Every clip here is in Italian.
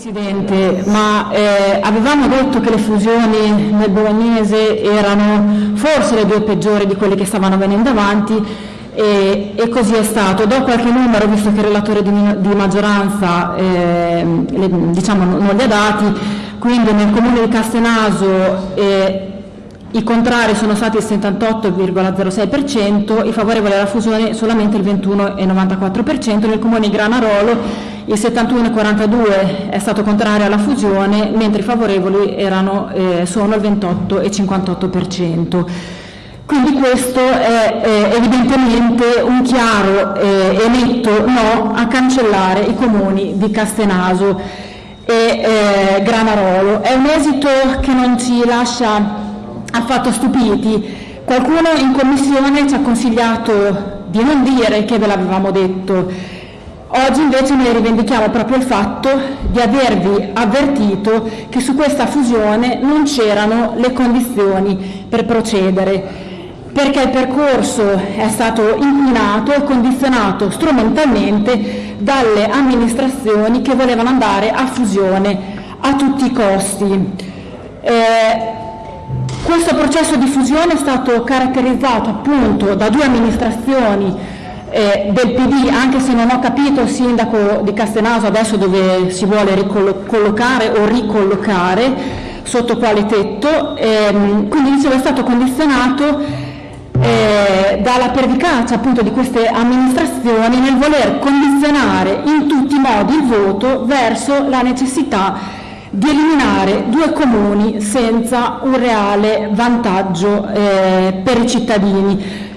Presidente, ma eh, avevamo detto che le fusioni nel bolognese erano forse le due peggiori di quelle che stavano venendo avanti e, e così è stato. Do qualche numero, visto che il relatore di, di maggioranza eh, le, diciamo, non li ha dati, quindi nel comune di Castenaso eh, i contrari sono stati il 78,06%, i favorevoli alla fusione solamente il 21,94%, nel comune di Granarolo il 71,42 è stato contrario alla fusione, mentre i favorevoli erano, eh, sono il 28,58%. Quindi questo è eh, evidentemente un chiaro eh, e netto no a cancellare i comuni di Castenaso e eh, Granarolo. È un esito che non ci lascia affatto stupiti. Qualcuno in commissione ci ha consigliato di non dire che ve l'avevamo detto, Oggi invece noi rivendichiamo proprio il fatto di avervi avvertito che su questa fusione non c'erano le condizioni per procedere, perché il percorso è stato inquinato e condizionato strumentalmente dalle amministrazioni che volevano andare a fusione a tutti i costi. Eh, questo processo di fusione è stato caratterizzato appunto da due amministrazioni eh, del PD, anche se non ho capito il sindaco di Castenaso adesso dove si vuole ricollocare o ricollocare, sotto quale tetto, ehm, quindi dicevo è stato condizionato eh, dalla pervicacia appunto di queste amministrazioni nel voler condizionare in tutti i modi il voto verso la necessità di eliminare due comuni senza un reale vantaggio eh, per i cittadini.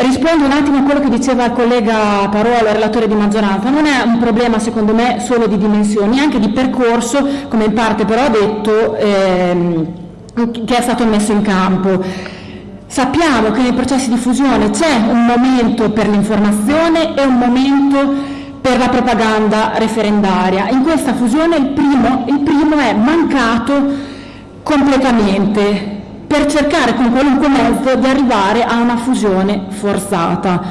Rispondo un attimo a quello che diceva il collega Parola, relatore di maggioranza. Non è un problema, secondo me, solo di dimensioni, anche di percorso, come in parte però ha detto, ehm, che è stato messo in campo. Sappiamo che nei processi di fusione c'è un momento per l'informazione e un momento per la propaganda referendaria. In questa fusione il primo, il primo è mancato completamente per cercare con qualunque mezzo di arrivare a una fusione forzata.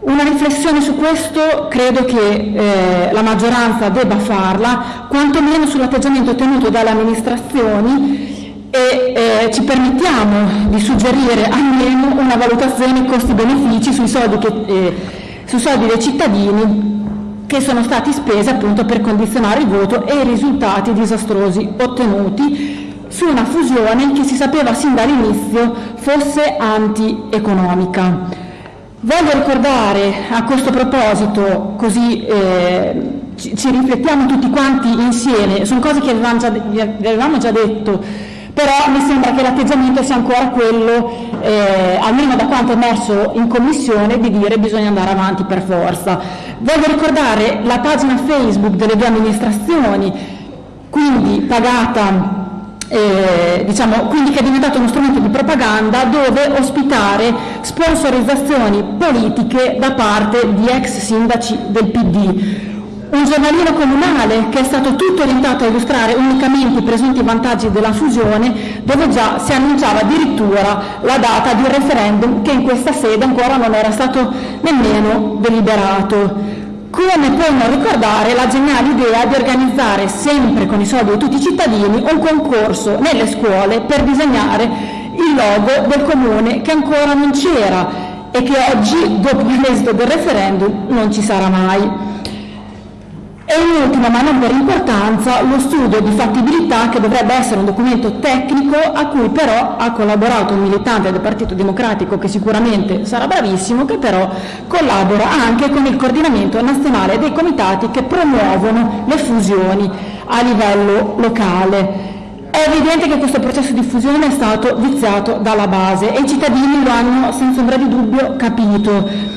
Una riflessione su questo credo che eh, la maggioranza debba farla, quantomeno sull'atteggiamento tenuto dalle amministrazioni e eh, ci permettiamo di suggerire almeno una valutazione costi-benefici sui eh, sui soldi dei cittadini che sono stati spesi appunto per condizionare il voto e i risultati disastrosi ottenuti su una fusione che si sapeva sin dall'inizio fosse anti-economica. Voglio ricordare a questo proposito, così eh, ci, ci, riflettiamo tutti quanti insieme, sono cose che avevamo già, avevamo già detto, però mi sembra che l'atteggiamento sia ancora quello, eh, almeno da quanto è emerso in commissione, di dire bisogna andare avanti per forza. Voglio ricordare la pagina Facebook delle due amministrazioni, quindi pagata eh, diciamo, quindi che è diventato uno strumento di propaganda dove ospitare sponsorizzazioni politiche da parte di ex sindaci del PD. Un giornalino comunale che è stato tutto orientato a illustrare unicamente i presunti vantaggi della fusione, dove già si annunciava addirittura la data di un referendum che in questa sede ancora non era stato nemmeno deliberato. Come può non ricordare la geniale idea di organizzare, sempre con i soldi di tutti i cittadini, un concorso nelle scuole per disegnare il logo del comune che ancora non c'era e che oggi, dopo l'esito del referendum, non ci sarà mai. E in ultima, ma non per importanza, lo studio di fattibilità che dovrebbe essere un documento tecnico a cui però ha collaborato un militante del Partito Democratico che sicuramente sarà bravissimo, che però collabora anche con il coordinamento nazionale dei comitati che promuovono le fusioni a livello locale. È evidente che questo processo di fusione è stato viziato dalla base e i cittadini lo hanno senza ombra di dubbio capito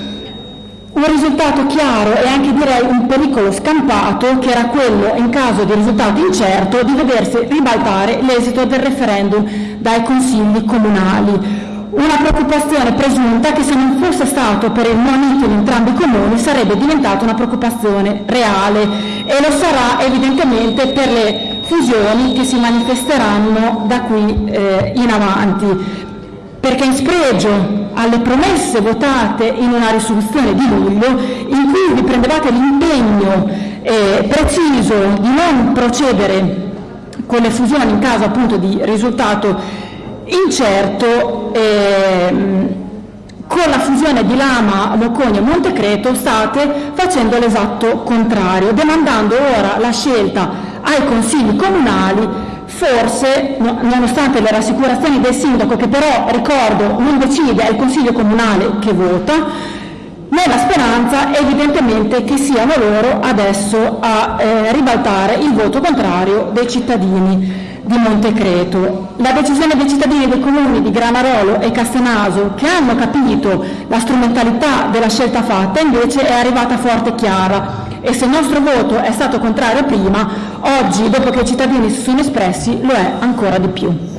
un risultato chiaro e anche direi un pericolo scampato che era quello, in caso di risultato incerto, di vedersi ribaltare l'esito del referendum dai consigli comunali. Una preoccupazione presunta che se non fosse stato per il monito di entrambi i comuni sarebbe diventata una preoccupazione reale e lo sarà evidentemente per le fusioni che si manifesteranno da qui eh, in avanti perché in spregio alle promesse votate in una risoluzione di luglio in cui vi prendevate l'impegno Eh, preciso di non procedere con le fusioni in caso appunto di risultato incerto. ehm, con la fusione di Lama, Locogna e Montecreto state facendo l'esatto contrario, demandando ora la scelta ai consigli comunali, forse, no- nonostante le rassicurazioni del sindaco, che però, ricordo, non decide, è il consiglio comunale che vota, nella speranza evidentemente che siano loro adesso a eh, ribaltare il voto contrario dei cittadini di Montecreto. La decisione dei cittadini dei comuni di Granarolo e Castenaso, che hanno capito la strumentalità della scelta fatta, invece è arrivata forte e chiara e se il nostro voto è stato contrario prima, oggi, dopo che i cittadini si sono espressi, lo è ancora di più.